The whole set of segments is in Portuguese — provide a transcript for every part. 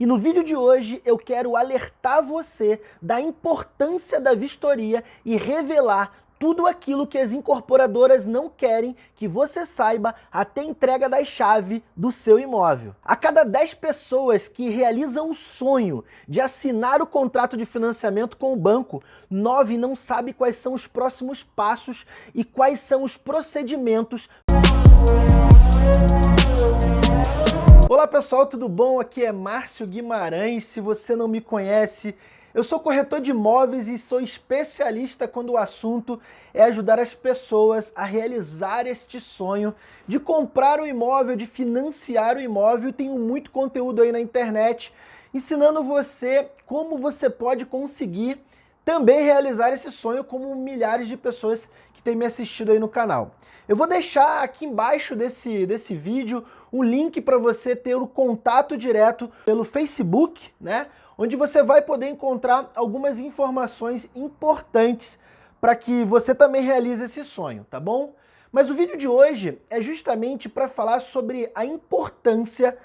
E no vídeo de hoje eu quero alertar você da importância da vistoria e revelar tudo aquilo que as incorporadoras não querem que você saiba até entrega da chave do seu imóvel. A cada 10 pessoas que realizam o sonho de assinar o contrato de financiamento com o banco, 9 não sabe quais são os próximos passos e quais são os procedimentos Olá pessoal, tudo bom? Aqui é Márcio Guimarães. Se você não me conhece, eu sou corretor de imóveis e sou especialista quando o assunto é ajudar as pessoas a realizar este sonho de comprar o imóvel, de financiar o imóvel. Tenho muito conteúdo aí na internet ensinando você como você pode conseguir também realizar esse sonho como milhares de pessoas que têm me assistido aí no canal. Eu vou deixar aqui embaixo desse, desse vídeo um link para você ter o contato direto pelo Facebook, né? onde você vai poder encontrar algumas informações importantes para que você também realize esse sonho, tá bom? Mas o vídeo de hoje é justamente para falar sobre a importância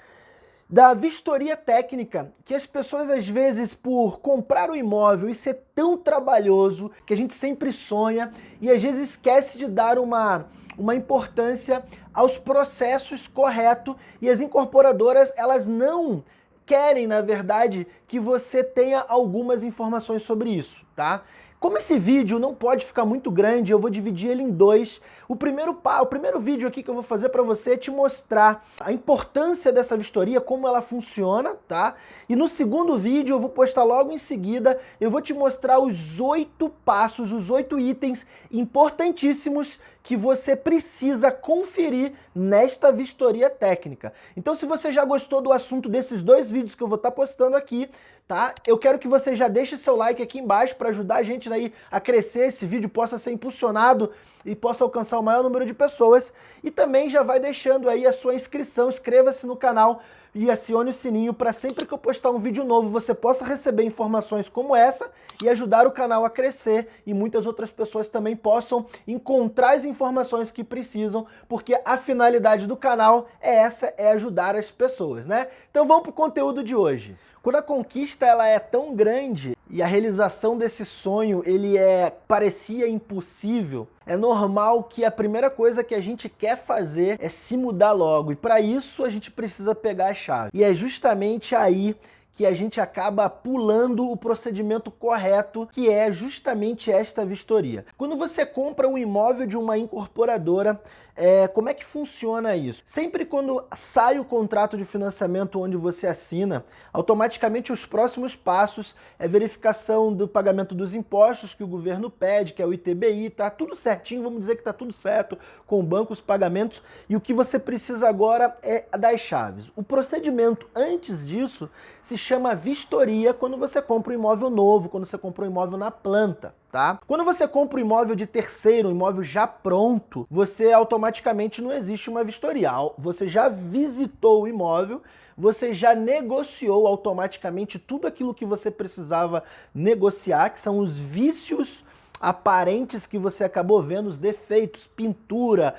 da vistoria técnica, que as pessoas às vezes por comprar o imóvel e ser tão trabalhoso, que a gente sempre sonha e às vezes esquece de dar uma, uma importância aos processos corretos e as incorporadoras elas não querem, na verdade, que você tenha algumas informações sobre isso, tá? Como esse vídeo não pode ficar muito grande, eu vou dividir ele em dois. O primeiro, o primeiro vídeo aqui que eu vou fazer para você é te mostrar a importância dessa vistoria, como ela funciona, tá? E no segundo vídeo, eu vou postar logo em seguida, eu vou te mostrar os oito passos, os oito itens importantíssimos que você precisa conferir nesta vistoria técnica. Então se você já gostou do assunto desses dois vídeos que eu vou estar tá postando aqui, tá? Eu quero que você já deixe seu like aqui embaixo para ajudar a gente daí a crescer, esse vídeo possa ser impulsionado e possa alcançar o maior número de pessoas. E também já vai deixando aí a sua inscrição, inscreva-se no canal e acione o sininho para sempre que eu postar um vídeo novo você possa receber informações como essa e ajudar o canal a crescer e muitas outras pessoas também possam encontrar as informações que precisam, porque a finalidade do canal é essa, é ajudar as pessoas, né? Então vamos para o conteúdo de hoje. Quando a conquista ela é tão grande e a realização desse sonho ele é parecia impossível, é normal que a primeira coisa que a gente quer fazer é se mudar logo. E para isso a gente precisa pegar a chave. E é justamente aí que a gente acaba pulando o procedimento correto, que é justamente esta vistoria. Quando você compra um imóvel de uma incorporadora, é, como é que funciona isso? Sempre quando sai o contrato de financiamento onde você assina, automaticamente os próximos passos é verificação do pagamento dos impostos que o governo pede, que é o ITBI, tá tudo certinho, vamos dizer que tá tudo certo com o banco, os pagamentos, e o que você precisa agora é das chaves. O procedimento antes disso se chama vistoria quando você compra um imóvel novo, quando você compra um imóvel na planta. Tá? Quando você compra um imóvel de terceiro, um imóvel já pronto, você automaticamente não existe uma vistoria. Você já visitou o imóvel, você já negociou automaticamente tudo aquilo que você precisava negociar, que são os vícios aparentes que você acabou vendo, os defeitos, pintura,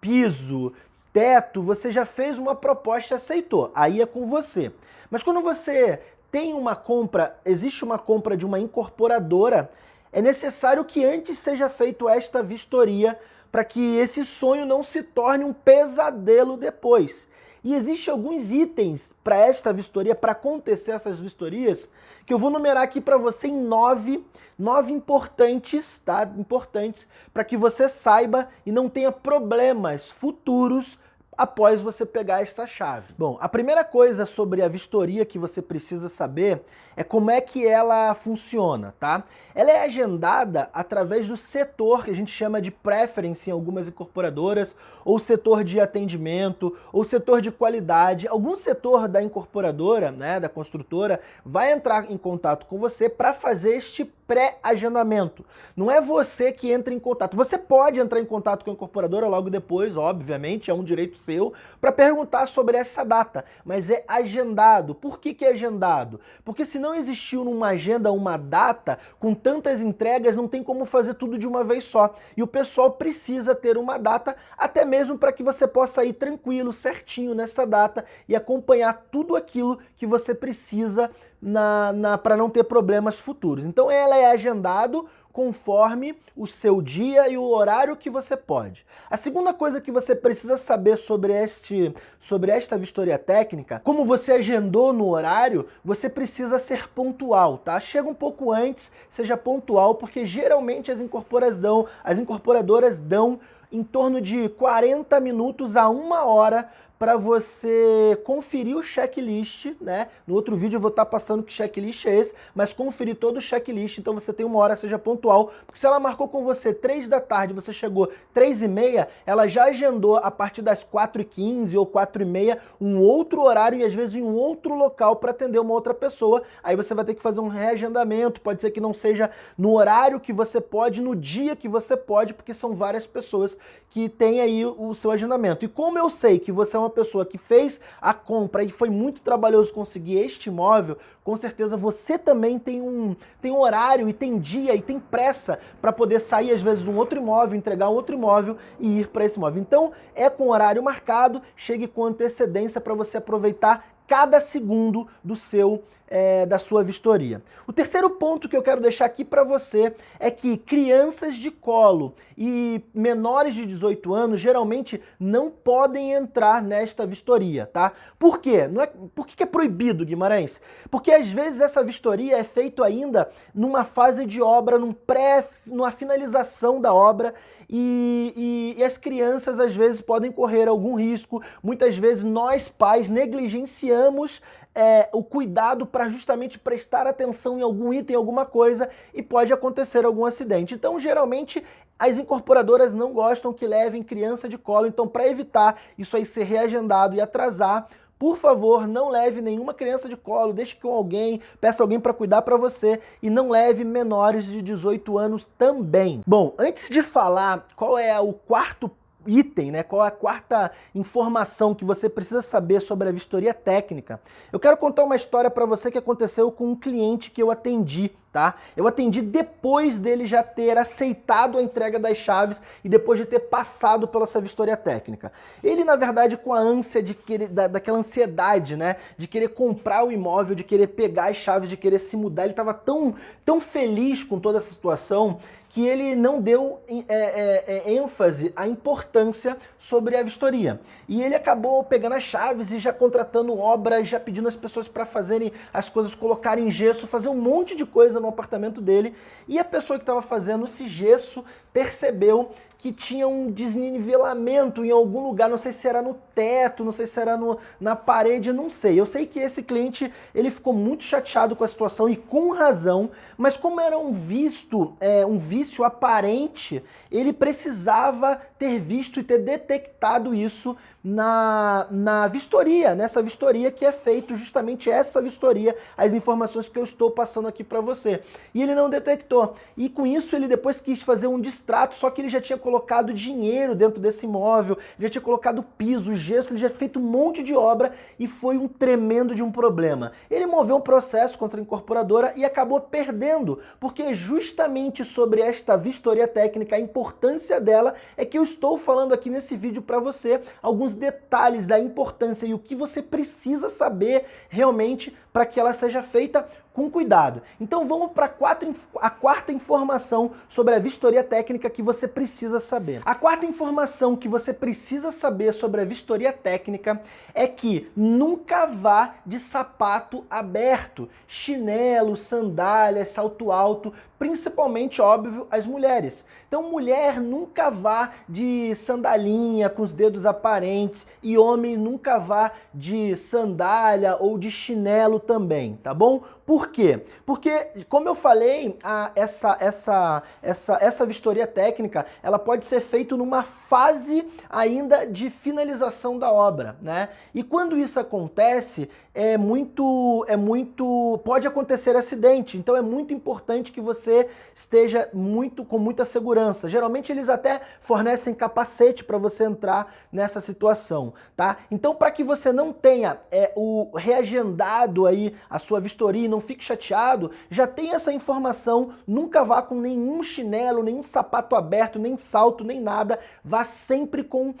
piso, teto, você já fez uma proposta e aceitou, aí é com você. Mas quando você tem uma compra, existe uma compra de uma incorporadora, é necessário que antes seja feito esta vistoria para que esse sonho não se torne um pesadelo depois. E existem alguns itens para esta vistoria, para acontecer essas vistorias, que eu vou numerar aqui para você em nove, nove importantes, tá? Importantes, para que você saiba e não tenha problemas futuros após você pegar essa chave. Bom, a primeira coisa sobre a vistoria que você precisa saber é como é que ela funciona, tá? Ela é agendada através do setor que a gente chama de preference em algumas incorporadoras, ou setor de atendimento, ou setor de qualidade. Algum setor da incorporadora, né, da construtora, vai entrar em contato com você para fazer este pré-agendamento. Não é você que entra em contato. Você pode entrar em contato com a incorporadora logo depois, obviamente, é um direito seu para perguntar sobre essa data, mas é agendado. Por que, que é agendado? Porque se não existiu numa agenda uma data, com tantas entregas, não tem como fazer tudo de uma vez só. E o pessoal precisa ter uma data, até mesmo para que você possa ir tranquilo, certinho nessa data e acompanhar tudo aquilo que você precisa na, na para não ter problemas futuros. Então ela é agendado conforme o seu dia e o horário que você pode. A segunda coisa que você precisa saber sobre, este, sobre esta vistoria técnica, como você agendou no horário, você precisa ser pontual, tá? Chega um pouco antes, seja pontual, porque geralmente as incorporadoras dão, as incorporadoras dão em torno de 40 minutos a uma hora para você conferir o checklist, né? No outro vídeo eu vou estar tá passando que checklist é esse, mas conferir todo o checklist, então você tem uma hora, seja pontual, porque se ela marcou com você 3 da tarde, você chegou 3 e meia, ela já agendou a partir das 4 e 15 ou 4 e meia um outro horário e às vezes em um outro local para atender uma outra pessoa, aí você vai ter que fazer um reagendamento, pode ser que não seja no horário que você pode, no dia que você pode, porque são várias pessoas que têm aí o seu agendamento. E como eu sei que você é uma uma pessoa que fez a compra e foi muito trabalhoso conseguir este imóvel, com certeza você também tem um, tem um horário e tem dia e tem pressa para poder sair às vezes de um outro imóvel, entregar um outro imóvel e ir para esse imóvel. Então é com horário marcado, chegue com antecedência para você aproveitar cada segundo do seu é, da sua vistoria. O terceiro ponto que eu quero deixar aqui para você é que crianças de colo e menores de 18 anos geralmente não podem entrar nesta vistoria, tá? Por quê? Não é, por que é proibido, Guimarães? Porque às vezes essa vistoria é feita ainda numa fase de obra, num pré, numa finalização da obra e, e, e as crianças às vezes podem correr algum risco. Muitas vezes nós pais negligenciamos é, o cuidado para justamente prestar atenção em algum item, alguma coisa, e pode acontecer algum acidente. Então, geralmente, as incorporadoras não gostam que levem criança de colo, então para evitar isso aí ser reagendado e atrasar, por favor, não leve nenhuma criança de colo, deixe com alguém, peça alguém para cuidar para você e não leve menores de 18 anos também. Bom, antes de falar qual é o quarto item, né? Qual é a quarta informação que você precisa saber sobre a vistoria técnica? Eu quero contar uma história para você que aconteceu com um cliente que eu atendi tá? Eu atendi depois dele já ter aceitado a entrega das chaves e depois de ter passado pela essa vistoria técnica. Ele, na verdade, com a ânsia de querer, da, daquela ansiedade, né? De querer comprar o imóvel, de querer pegar as chaves, de querer se mudar, ele estava tão, tão feliz com toda essa situação que ele não deu é, é, é, ênfase à importância sobre a vistoria. E ele acabou pegando as chaves e já contratando obras, já pedindo as pessoas para fazerem as coisas, colocarem gesso, fazer um monte de coisa no apartamento dele. E a pessoa que estava fazendo esse gesso percebeu que tinha um desnivelamento em algum lugar, não sei se era no teto, não sei se era no, na parede, não sei. Eu sei que esse cliente ele ficou muito chateado com a situação e com razão, mas como era um visto, é, um vício aparente, ele precisava ter visto e ter detectado isso na, na vistoria, nessa vistoria que é feito justamente essa vistoria, as informações que eu estou passando aqui para você. E ele não detectou. E com isso ele depois quis fazer um distrato, só que ele já tinha colocado dinheiro dentro desse imóvel, já tinha colocado piso, gesso, ele já tinha feito um monte de obra e foi um tremendo de um problema. Ele moveu um processo contra a incorporadora e acabou perdendo, porque justamente sobre esta vistoria técnica, a importância dela é que eu estou falando aqui nesse vídeo para você alguns detalhes da importância e o que você precisa saber realmente para que ela seja feita com cuidado. Então vamos para a quarta informação sobre a vistoria técnica que você precisa saber. A quarta informação que você precisa saber sobre a vistoria técnica é que nunca vá de sapato aberto, chinelo, sandália, salto alto, principalmente, óbvio, as mulheres. Então mulher nunca vá de sandalinha com os dedos aparentes e homem nunca vá de sandália ou de chinelo também, tá bom? Por Por quê? Porque, como eu falei, a, essa, essa, essa, essa vistoria técnica, ela pode ser feita numa fase ainda de finalização da obra, né? E quando isso acontece, é muito, é muito, pode acontecer acidente, então é muito importante que você esteja muito com muita segurança. Geralmente eles até fornecem capacete para você entrar nessa situação, tá? Então para que você não tenha é, o reagendado aí a sua vistoria e não fique chateado, já tem essa informação, nunca vá com nenhum chinelo, nenhum sapato aberto, nem salto, nem nada, vá sempre com,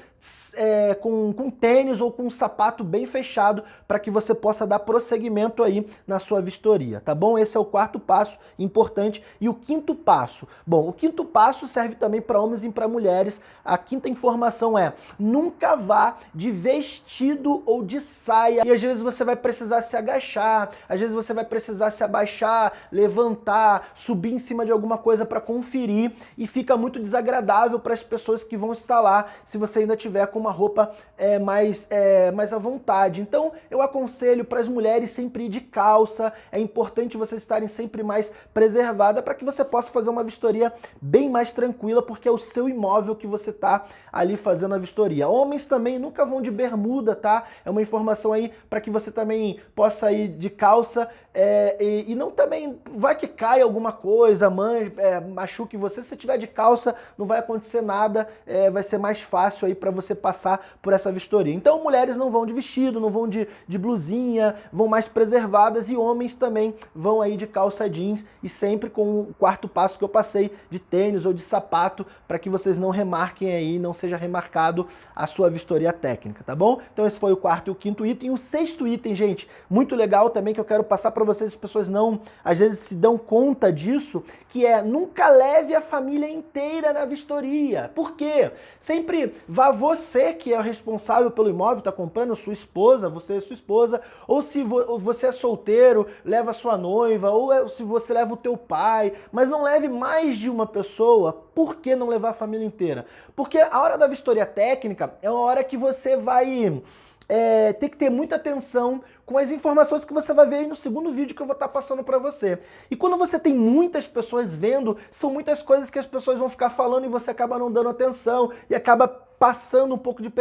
é, com, com tênis ou com um sapato bem fechado para que você possa dar prosseguimento aí na sua vistoria, tá bom? Esse é o quarto passo importante. E o quinto passo? Bom, o quinto passo serve também para homens e para mulheres. A quinta informação é, nunca vá de vestido ou de saia. E às vezes você vai precisar se agachar, às vezes você vai precisar se abaixar, levantar, subir em cima de alguma coisa para conferir e fica muito desagradável para as pessoas que vão estar lá se você ainda tiver com uma roupa é, mais, é, mais à vontade. Então eu aconselho para as mulheres sempre ir de calça, é importante vocês estarem sempre mais preservada para que você possa fazer uma vistoria bem mais tranquila, porque é o seu imóvel que você está ali fazendo a vistoria. Homens também nunca vão de bermuda, tá? É uma informação aí para que você também possa ir de calça é, e, e, não também, vai que cai alguma coisa, man, é, machuque você, se você tiver de calça não vai acontecer nada, é, vai ser mais fácil aí para você passar por essa vistoria. Então mulheres não vão de vestido, não vão de, de blusinha, vão mais preservadas e homens também vão aí de calça jeans e sempre com o quarto passo que eu passei de tênis ou de sapato para que vocês não remarquem aí, não seja remarcado a sua vistoria técnica, tá bom? Então esse foi o quarto e o quinto item. E o sexto item, gente, muito legal também que eu quero passar para vocês, as pessoas não, às vezes se dão conta disso, que é nunca leve a família inteira na vistoria. Por quê? Sempre vá você que é o responsável pelo imóvel, está comprando, sua esposa, você é sua esposa, ou se você é solteiro, leva sua noiva, ou é, se você leva o teu pai, mas não leve mais de uma pessoa. Por que não levar a família inteira? Porque a hora da vistoria técnica é uma hora que você vai é, ter que ter muita atenção com as informações que você vai ver aí no segundo vídeo que eu vou estar passando para você. E quando você tem muitas pessoas vendo, são muitas coisas que as pessoas vão ficar falando e você acaba não dando atenção e acaba passando um pouco de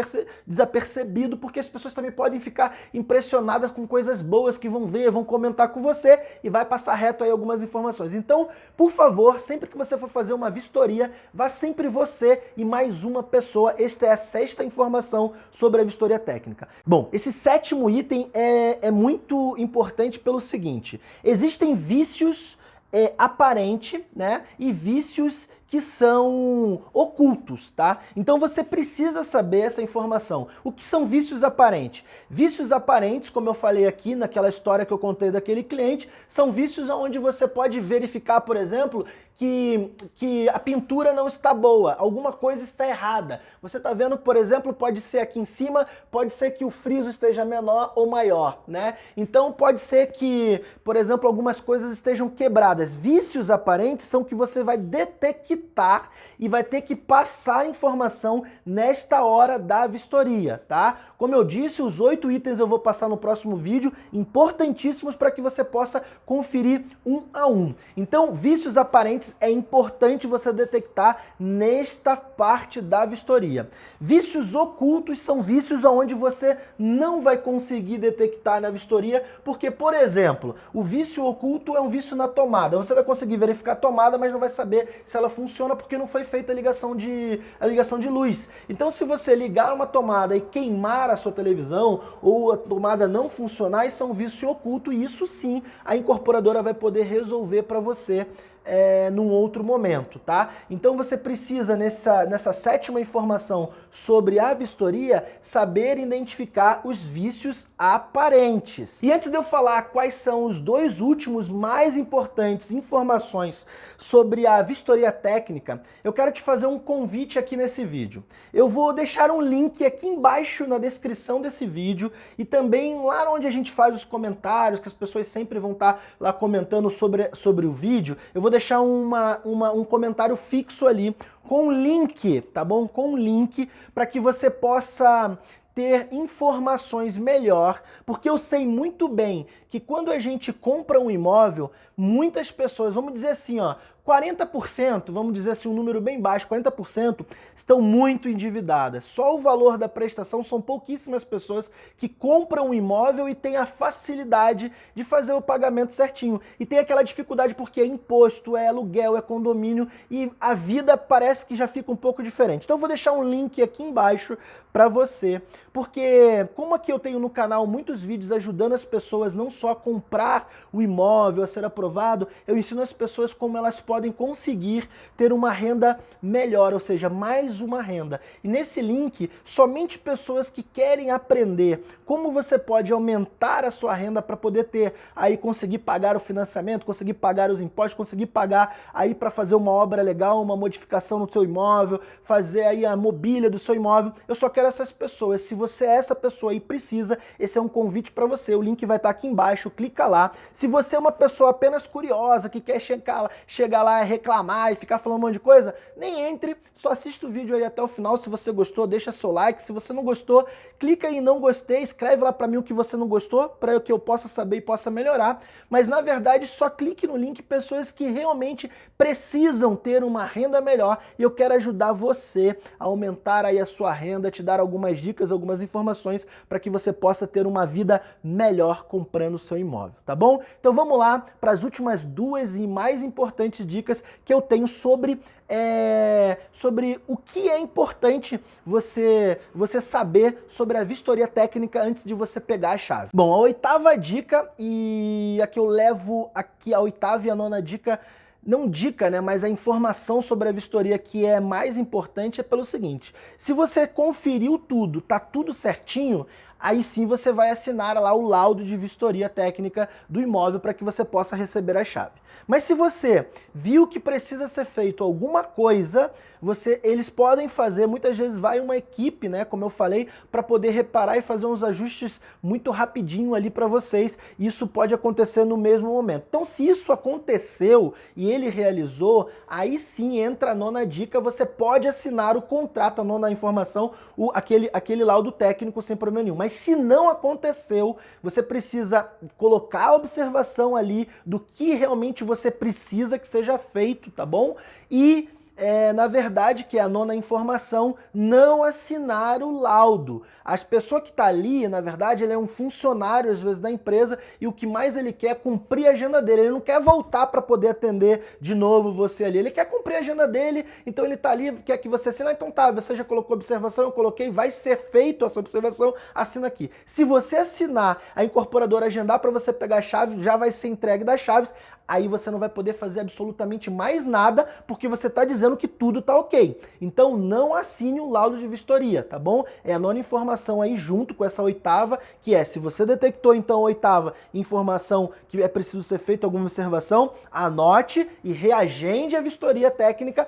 desapercebido, porque as pessoas também podem ficar impressionadas com coisas boas que vão ver, vão comentar com você e vai passar reto aí algumas informações. Então, por favor, sempre que você for fazer uma vistoria, vá sempre você e mais uma pessoa. Esta é a sexta informação sobre a vistoria técnica. Bom, esse sétimo item é é, muito importante pelo seguinte, existem vícios é, aparentes né, e vícios que são ocultos, tá? Então você precisa saber essa informação. O que são vícios aparentes? Vícios aparentes, como eu falei aqui naquela história que eu contei daquele cliente, são vícios onde você pode verificar, por exemplo, que, que a pintura não está boa, alguma coisa está errada. Você está vendo, por exemplo, pode ser aqui em cima, pode ser que o friso esteja menor ou maior, né? Então pode ser que, por exemplo, algumas coisas estejam quebradas. Vícios aparentes são que você vai detectar participar e vai ter que passar a informação nesta hora da vistoria, tá? Como eu disse, os oito itens eu vou passar no próximo vídeo, importantíssimos para que você possa conferir um a um. Então, vícios aparentes é importante você detectar nesta parte da vistoria. Vícios ocultos são vícios onde você não vai conseguir detectar na vistoria, porque, por exemplo, o vício oculto é um vício na tomada. Você vai conseguir verificar a tomada, mas não vai saber se ela funciona porque não foi feita a ligação de, a ligação de luz. Então, se você ligar uma tomada e queimar a sua televisão ou a tomada não funcionar, isso é um vício oculto e isso sim a incorporadora vai poder resolver para você é, num outro momento, tá? Então você precisa, nessa, nessa sétima informação sobre a vistoria, saber identificar os vícios aparentes. E antes de eu falar quais são os dois últimos mais importantes informações sobre a vistoria técnica, eu quero te fazer um convite aqui nesse vídeo. Eu vou deixar um link aqui embaixo na descrição desse vídeo e também lá onde a gente faz os comentários, que as pessoas sempre vão estar lá comentando sobre, sobre o vídeo, eu vou deixar uma, uma, um comentário fixo ali com um link, tá bom? Com link para que você possa ter informações melhor, porque eu sei muito bem que quando a gente compra um imóvel, muitas pessoas, vamos dizer assim, ó, 40%, vamos dizer assim, um número bem baixo, 40% estão muito endividadas. Só o valor da prestação são pouquíssimas pessoas que compram um imóvel e têm a facilidade de fazer o pagamento certinho. E tem aquela dificuldade porque é imposto, é aluguel, é condomínio e a vida parece que já fica um pouco diferente. Então eu vou deixar um link aqui embaixo para você, porque como aqui eu tenho no canal muitos vídeos ajudando as pessoas não só a comprar o imóvel, a ser aprovado, eu ensino as pessoas como elas podem podem conseguir ter uma renda melhor, ou seja, mais uma renda. E nesse link, somente pessoas que querem aprender como você pode aumentar a sua renda para poder ter, aí conseguir pagar o financiamento, conseguir pagar os impostos, conseguir pagar aí para fazer uma obra legal, uma modificação no seu imóvel, fazer aí a mobília do seu imóvel. Eu só quero essas pessoas. Se você é essa pessoa e precisa, esse é um convite para você. O link vai estar aqui embaixo, clica lá. Se você é uma pessoa apenas curiosa, que quer chegar, chegar lá e reclamar e ficar falando um monte de coisa, nem entre, só assista o vídeo aí até o final. Se você gostou, deixa seu like. Se você não gostou, clica em não gostei, escreve lá para mim o que você não gostou, para que eu possa saber e possa melhorar. Mas na verdade, só clique no link pessoas que realmente precisam ter uma renda melhor e eu quero ajudar você a aumentar aí a sua renda, te dar algumas dicas, algumas informações para que você possa ter uma vida melhor comprando seu imóvel, tá bom? Então vamos lá para as últimas duas e mais importantes dicas dicas que eu tenho sobre, é, sobre o que é importante você, você saber sobre a vistoria técnica antes de você pegar a chave. Bom, a oitava dica, e aqui eu levo aqui a oitava e a nona dica não dica, né, mas a informação sobre a vistoria que é mais importante é pelo seguinte, se você conferiu tudo, tá tudo certinho, aí sim você vai assinar lá o laudo de vistoria técnica do imóvel para que você possa receber a chave. Mas se você viu que precisa ser feito alguma coisa, você, eles podem fazer, muitas vezes vai uma equipe, né, como eu falei, para poder reparar e fazer uns ajustes muito rapidinho ali para vocês. Isso pode acontecer no mesmo momento. Então se isso aconteceu e ele realizou, aí sim entra a nona dica, você pode assinar o contrato, a nona informação, o, aquele, aquele laudo técnico sem problema nenhum. Mas se não aconteceu, você precisa colocar a observação ali do que realmente você precisa que seja feito, tá bom? E é, na verdade, que é a nona informação, não assinar o laudo. As pessoa que está ali, na verdade, ele é um funcionário, às vezes, da empresa, e o que mais ele quer é cumprir a agenda dele. Ele não quer voltar para poder atender de novo você ali. Ele quer cumprir a agenda dele, então ele está ali, quer que você assine. Ah, então tá, você já colocou observação, eu coloquei, vai ser feito essa observação, assina aqui. Se você assinar, a incorporadora agendar para você pegar a chave, já vai ser entregue das chaves, aí você não vai poder fazer absolutamente mais nada, porque você está dizendo que tudo está ok. Então não assine o laudo de vistoria, tá bom? É a nona informação aí junto com essa oitava, que é se você detectou então a oitava informação que é preciso ser feita alguma observação, anote e reagende a vistoria técnica,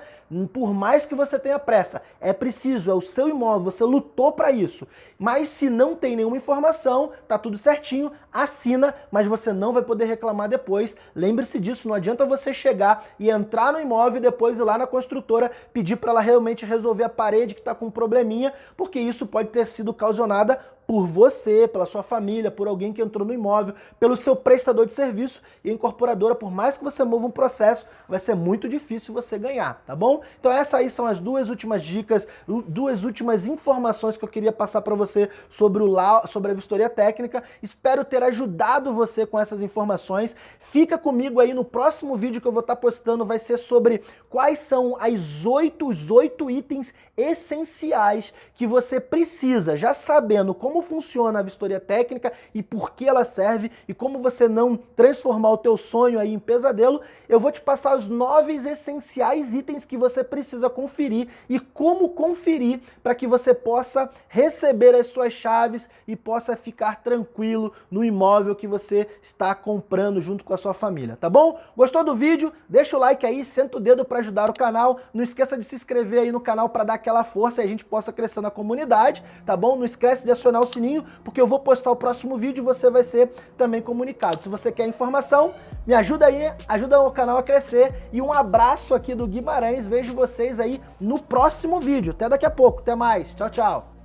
por mais que você tenha pressa. É preciso, é o seu imóvel, você lutou para isso. Mas se não tem nenhuma informação, tá tudo certinho, assina, mas você não vai poder reclamar depois. Lembre Lembre-se disso, não adianta você chegar e entrar no imóvel e depois ir lá na construtora pedir para ela realmente resolver a parede que está com um probleminha, porque isso pode ter sido causada por você, pela sua família, por alguém que entrou no imóvel, pelo seu prestador de serviço e incorporadora, por mais que você mova um processo, vai ser muito difícil você ganhar, tá bom? Então essas aí são as duas últimas dicas, duas últimas informações que eu queria passar para você sobre, o, sobre a vistoria técnica. Espero ter ajudado você com essas informações. Fica comigo aí no próximo vídeo que eu vou estar postando, vai ser sobre quais são as oito, os oito itens essenciais que você precisa, já sabendo como como funciona a vistoria técnica e por que ela serve e como você não transformar o teu sonho aí em pesadelo, eu vou te passar os nove essenciais itens que você precisa conferir e como conferir para que você possa receber as suas chaves e possa ficar tranquilo no imóvel que você está comprando junto com a sua família, tá bom? Gostou do vídeo? Deixa o like aí, senta o dedo para ajudar o canal, não esqueça de se inscrever aí no canal para dar aquela força e a gente possa crescer na comunidade, tá bom? Não esquece de acionar o sininho, porque eu vou postar o próximo vídeo e você vai ser também comunicado. Se você quer informação, me ajuda aí, ajuda o canal a crescer e um abraço aqui do Guimarães, vejo vocês aí no próximo vídeo. Até daqui a pouco, até mais, tchau, tchau.